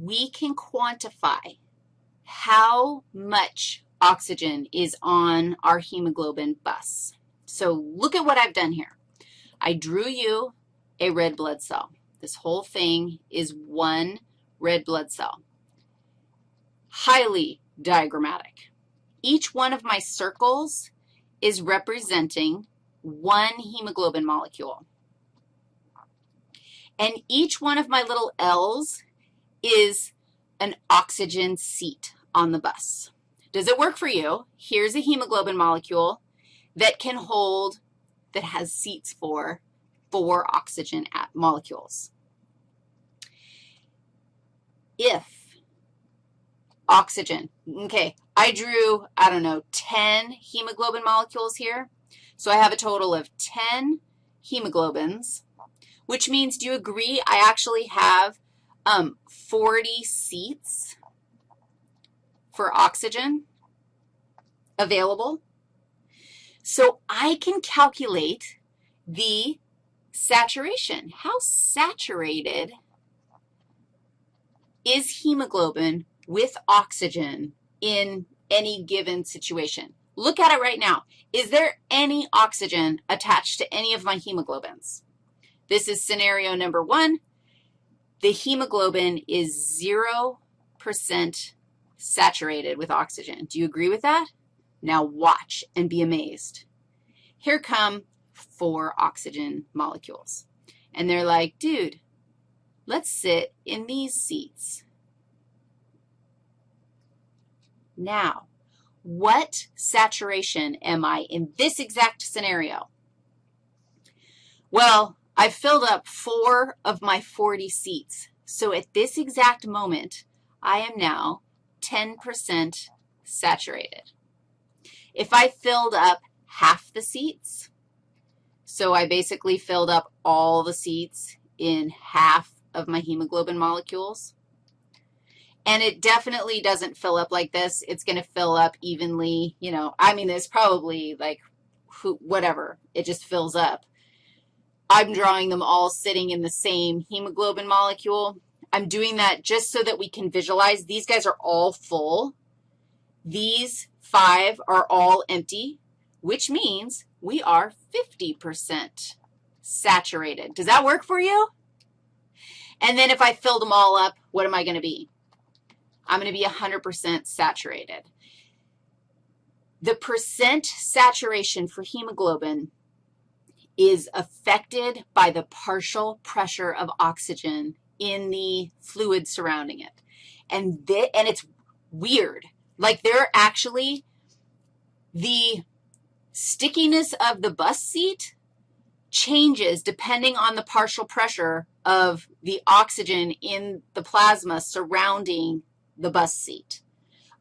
we can quantify how much oxygen is on our hemoglobin bus. So look at what I've done here. I drew you a red blood cell. This whole thing is one red blood cell. Highly diagrammatic. Each one of my circles is representing one hemoglobin molecule. And each one of my little L's is an oxygen seat on the bus. Does it work for you? Here's a hemoglobin molecule that can hold, that has seats for four oxygen molecules. If oxygen, okay, I drew, I don't know, 10 hemoglobin molecules here. So I have a total of 10 hemoglobins, which means, do you agree I actually have um, 40 seats for oxygen available? So I can calculate the saturation. How saturated is hemoglobin with oxygen in any given situation? Look at it right now. Is there any oxygen attached to any of my hemoglobins? This is scenario number one. The hemoglobin is 0% saturated with oxygen. Do you agree with that? Now watch and be amazed. Here come four oxygen molecules. And they're like, dude, let's sit in these seats. Now, what saturation am I in this exact scenario? Well, I've filled up four of my 40 seats. So at this exact moment, I am now 10% saturated. If I filled up half the seats, so I basically filled up all the seats in half of my hemoglobin molecules, and it definitely doesn't fill up like this. It's going to fill up evenly, you know. I mean, there's probably like whatever. It just fills up. I'm drawing them all sitting in the same hemoglobin molecule. I'm doing that just so that we can visualize. These guys are all full. These five are all empty, which means we are 50% saturated. Does that work for you? And then if I fill them all up, what am I going to be? I'm going to be 100% saturated. The percent saturation for hemoglobin is affected by the partial pressure of oxygen in the fluid surrounding it. And, th and it's weird. Like they're actually, the stickiness of the bus seat changes depending on the partial pressure of the oxygen in the plasma surrounding the bus seat.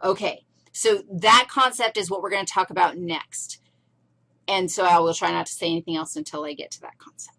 Okay, so that concept is what we're going to talk about next. And so I will try not to say anything else until I get to that concept.